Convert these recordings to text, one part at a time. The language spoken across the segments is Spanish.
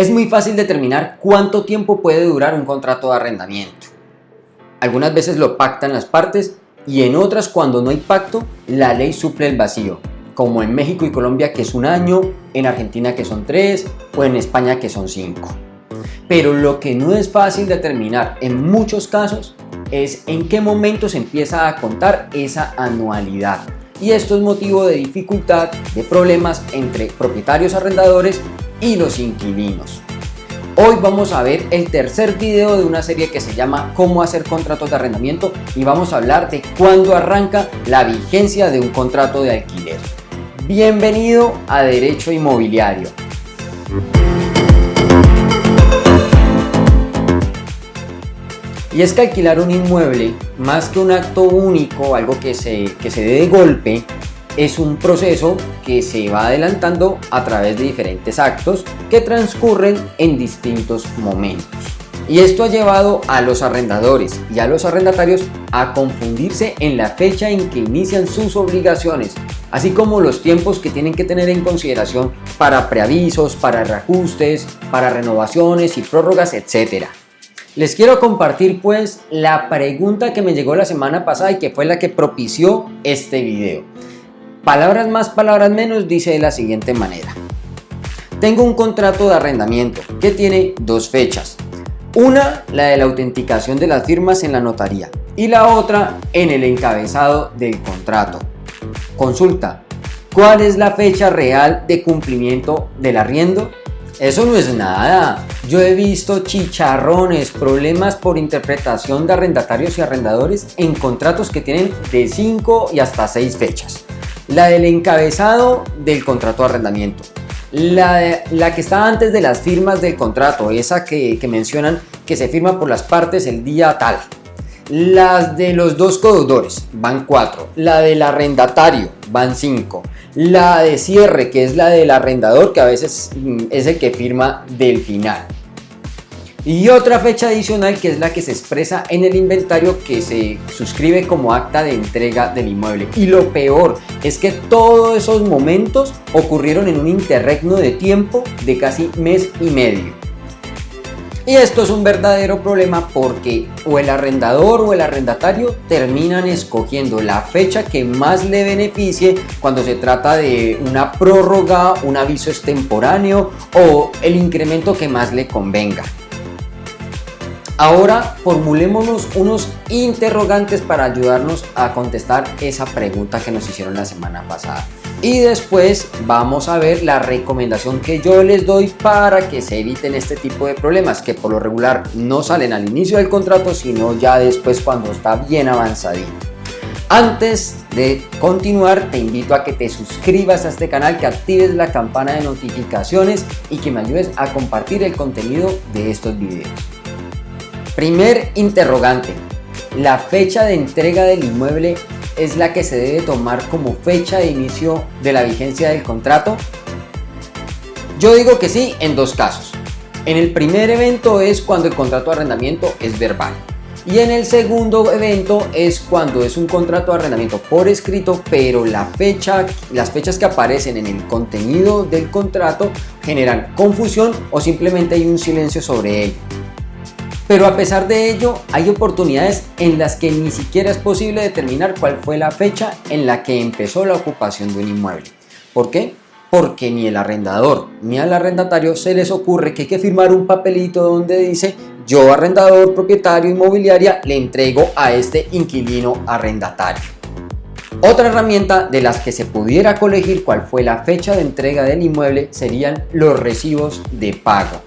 Es muy fácil determinar cuánto tiempo puede durar un contrato de arrendamiento. Algunas veces lo pactan las partes y en otras cuando no hay pacto, la ley suple el vacío, como en México y Colombia que es un año, en Argentina que son tres o en España que son cinco. Pero lo que no es fácil determinar en muchos casos es en qué momento se empieza a contar esa anualidad. Y esto es motivo de dificultad, de problemas entre propietarios arrendadores y los inquilinos. Hoy vamos a ver el tercer video de una serie que se llama Cómo hacer contratos de arrendamiento y vamos a hablar de cuándo arranca la vigencia de un contrato de alquiler. Bienvenido a Derecho Inmobiliario. Y es que alquilar un inmueble, más que un acto único, algo que se, que se dé de golpe, es un proceso que se va adelantando a través de diferentes actos que transcurren en distintos momentos. Y esto ha llevado a los arrendadores y a los arrendatarios a confundirse en la fecha en que inician sus obligaciones, así como los tiempos que tienen que tener en consideración para preavisos, para reajustes, para renovaciones y prórrogas, etc. Les quiero compartir pues la pregunta que me llegó la semana pasada y que fue la que propició este video. Palabras más, palabras menos, dice de la siguiente manera. Tengo un contrato de arrendamiento que tiene dos fechas. Una, la de la autenticación de las firmas en la notaría y la otra en el encabezado del contrato. Consulta, ¿cuál es la fecha real de cumplimiento del arriendo? Eso no es nada. Yo he visto chicharrones, problemas por interpretación de arrendatarios y arrendadores en contratos que tienen de 5 y hasta 6 fechas. La del encabezado del contrato de arrendamiento. La, la que está antes de las firmas del contrato, esa que, que mencionan que se firma por las partes el día tal. Las de los dos codeudores van 4. La del arrendatario van 5 la de cierre, que es la del arrendador, que a veces mm, es el que firma del final. Y otra fecha adicional que es la que se expresa en el inventario que se suscribe como acta de entrega del inmueble. Y lo peor es que todos esos momentos ocurrieron en un interregno de tiempo de casi mes y medio. Y esto es un verdadero problema porque o el arrendador o el arrendatario terminan escogiendo la fecha que más le beneficie cuando se trata de una prórroga, un aviso extemporáneo o el incremento que más le convenga. Ahora formulémonos unos interrogantes para ayudarnos a contestar esa pregunta que nos hicieron la semana pasada y después vamos a ver la recomendación que yo les doy para que se eviten este tipo de problemas que por lo regular no salen al inicio del contrato sino ya después cuando está bien avanzadito. Antes de continuar te invito a que te suscribas a este canal, que actives la campana de notificaciones y que me ayudes a compartir el contenido de estos videos. Primer interrogante, ¿la fecha de entrega del inmueble es la que se debe tomar como fecha de inicio de la vigencia del contrato? Yo digo que sí en dos casos. En el primer evento es cuando el contrato de arrendamiento es verbal. Y en el segundo evento es cuando es un contrato de arrendamiento por escrito, pero las fechas que aparecen en el contenido del contrato generan confusión o simplemente hay un silencio sobre ello. Pero a pesar de ello, hay oportunidades en las que ni siquiera es posible determinar cuál fue la fecha en la que empezó la ocupación de un inmueble. ¿Por qué? Porque ni el arrendador ni al arrendatario se les ocurre que hay que firmar un papelito donde dice yo arrendador, propietario, inmobiliaria, le entrego a este inquilino arrendatario. Otra herramienta de las que se pudiera colegir cuál fue la fecha de entrega del inmueble serían los recibos de pago.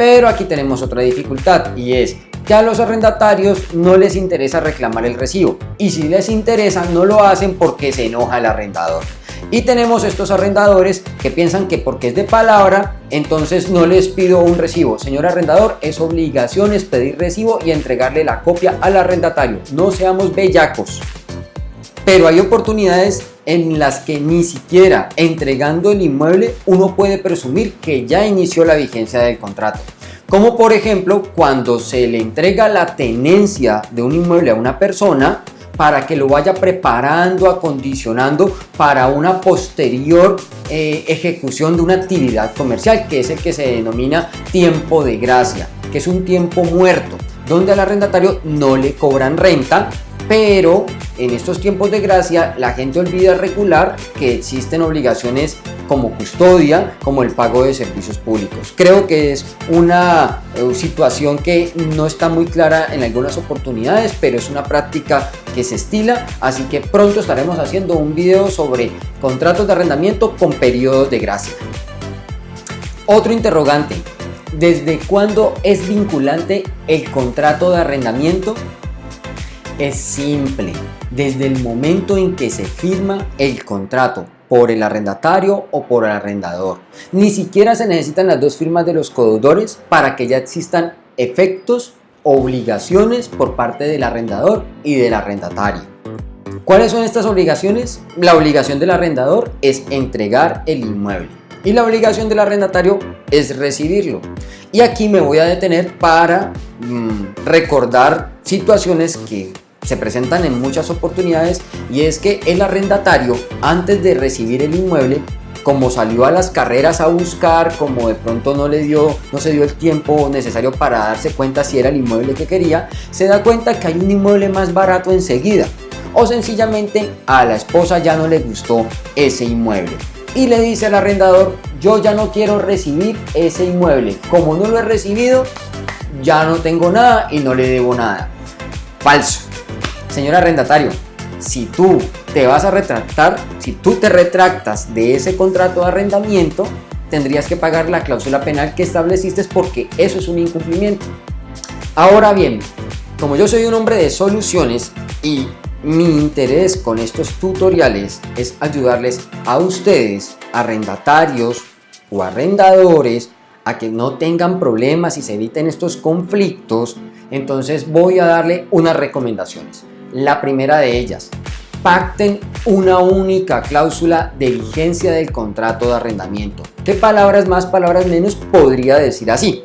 Pero aquí tenemos otra dificultad y es que a los arrendatarios no les interesa reclamar el recibo y si les interesa no lo hacen porque se enoja el arrendador. Y tenemos estos arrendadores que piensan que porque es de palabra, entonces no les pido un recibo. Señor arrendador, es obligación es pedir recibo y entregarle la copia al arrendatario. No seamos bellacos. Pero hay oportunidades en las que ni siquiera entregando el inmueble uno puede presumir que ya inició la vigencia del contrato. Como por ejemplo cuando se le entrega la tenencia de un inmueble a una persona para que lo vaya preparando, acondicionando para una posterior eh, ejecución de una actividad comercial, que es el que se denomina tiempo de gracia, que es un tiempo muerto, donde al arrendatario no le cobran renta, pero en estos tiempos de gracia la gente olvida regular que existen obligaciones como custodia, como el pago de servicios públicos. Creo que es una eh, situación que no está muy clara en algunas oportunidades, pero es una práctica que se estila, así que pronto estaremos haciendo un video sobre contratos de arrendamiento con periodos de gracia. Otro interrogante, ¿desde cuándo es vinculante el contrato de arrendamiento? Es simple, desde el momento en que se firma el contrato por el arrendatario o por el arrendador. Ni siquiera se necesitan las dos firmas de los codeudores para que ya existan efectos, obligaciones por parte del arrendador y del arrendatario. ¿Cuáles son estas obligaciones? La obligación del arrendador es entregar el inmueble y la obligación del arrendatario es recibirlo. Y aquí me voy a detener para mm, recordar situaciones que se presentan en muchas oportunidades y es que el arrendatario antes de recibir el inmueble como salió a las carreras a buscar, como de pronto no le dio, no se dio el tiempo necesario para darse cuenta si era el inmueble que quería, se da cuenta que hay un inmueble más barato enseguida. O sencillamente a la esposa ya no le gustó ese inmueble. Y le dice al arrendador, yo ya no quiero recibir ese inmueble. Como no lo he recibido, ya no tengo nada y no le debo nada. Falso. Señor arrendatario, si tú te vas a retractar, si tú te retractas de ese contrato de arrendamiento, tendrías que pagar la cláusula penal que estableciste porque eso es un incumplimiento. Ahora bien, como yo soy un hombre de soluciones y mi interés con estos tutoriales es ayudarles a ustedes, arrendatarios o arrendadores, a que no tengan problemas y se eviten estos conflictos, entonces voy a darle unas recomendaciones. La primera de ellas, pacten una única cláusula de vigencia del contrato de arrendamiento. ¿Qué palabras más, palabras menos podría decir así?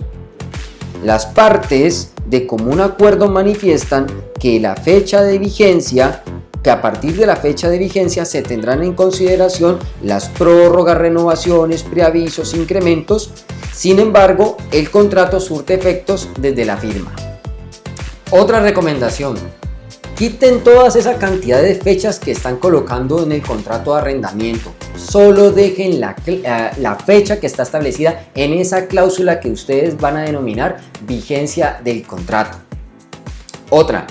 Las partes de común acuerdo manifiestan que la fecha de vigencia que a partir de la fecha de vigencia se tendrán en consideración las prórrogas, renovaciones, preavisos, incrementos. Sin embargo, el contrato surte efectos desde la firma. Otra recomendación, Quiten todas esa cantidad de fechas que están colocando en el contrato de arrendamiento. Solo dejen la, eh, la, fecha que está establecida en esa cláusula que ustedes van a denominar vigencia del contrato. Otra,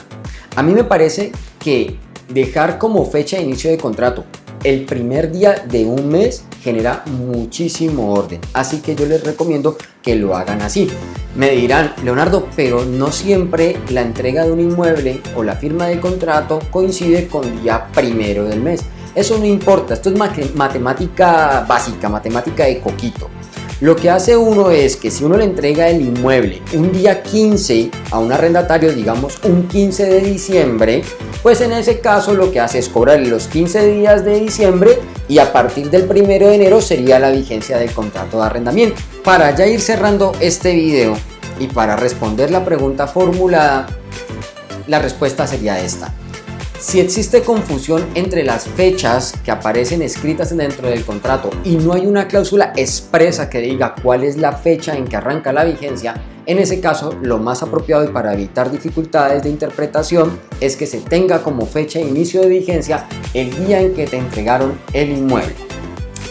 a mí me parece que dejar como fecha de inicio de contrato el primer día de un mes genera muchísimo orden. Así que yo les recomiendo que lo hagan así. Me dirán, Leonardo, pero no siempre la entrega de un inmueble o la firma del contrato coincide con día primero del mes. Eso no importa, esto es matemática básica, matemática de coquito. Lo que hace uno es que si uno le entrega el inmueble un día 15 a un arrendatario, digamos un 15 de diciembre, pues en ese caso lo que hace es cobrarle los 15 días de diciembre y a partir del 1 de enero sería la vigencia del contrato de arrendamiento. Para ya ir cerrando este video y para responder la pregunta formulada, la respuesta sería esta. Si existe confusión entre las fechas que aparecen escritas dentro del contrato y no hay una cláusula expresa que diga cuál es la fecha en que arranca la vigencia, en ese caso, lo más apropiado y para evitar dificultades de interpretación es que se tenga como fecha de inicio de vigencia el día en que te entregaron el inmueble.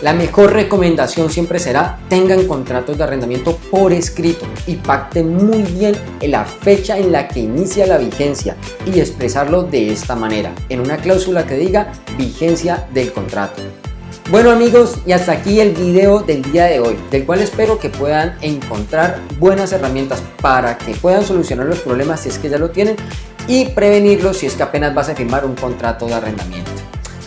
La mejor recomendación siempre será tengan contratos de arrendamiento por escrito y pacten muy bien la fecha en la que inicia la vigencia y expresarlo de esta manera, en una cláusula que diga vigencia del contrato. Bueno amigos, y hasta aquí el video del día de hoy, del cual espero que puedan encontrar buenas herramientas para que puedan solucionar los problemas si es que ya lo tienen y prevenirlos si es que apenas vas a firmar un contrato de arrendamiento.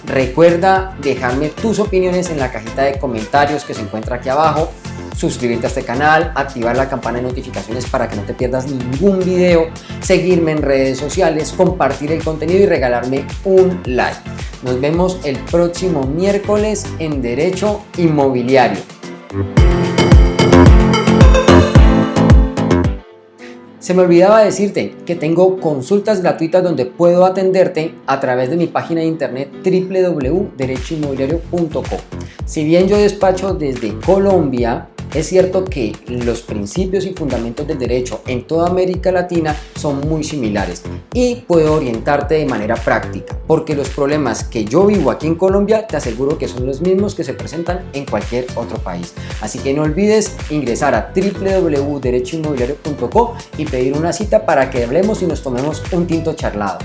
Recuerda dejarme tus opiniones en la cajita de comentarios que se encuentra aquí abajo suscribirte a este canal, activar la campana de notificaciones para que no te pierdas ningún video, seguirme en redes sociales, compartir el contenido y regalarme un like. Nos vemos el próximo miércoles en Derecho Inmobiliario. Se me olvidaba decirte que tengo consultas gratuitas donde puedo atenderte a través de mi página de internet www.derechoinmobiliario.com. Si bien yo despacho desde Colombia, es cierto que los principios y fundamentos del derecho en toda América Latina son muy similares y puedo orientarte de manera práctica, porque los problemas que yo vivo aquí en Colombia te aseguro que son los mismos que se presentan en cualquier otro país. Así que no olvides ingresar a www.derechoinmobiliario.co y pedir una cita para que hablemos y nos tomemos un tinto charlado.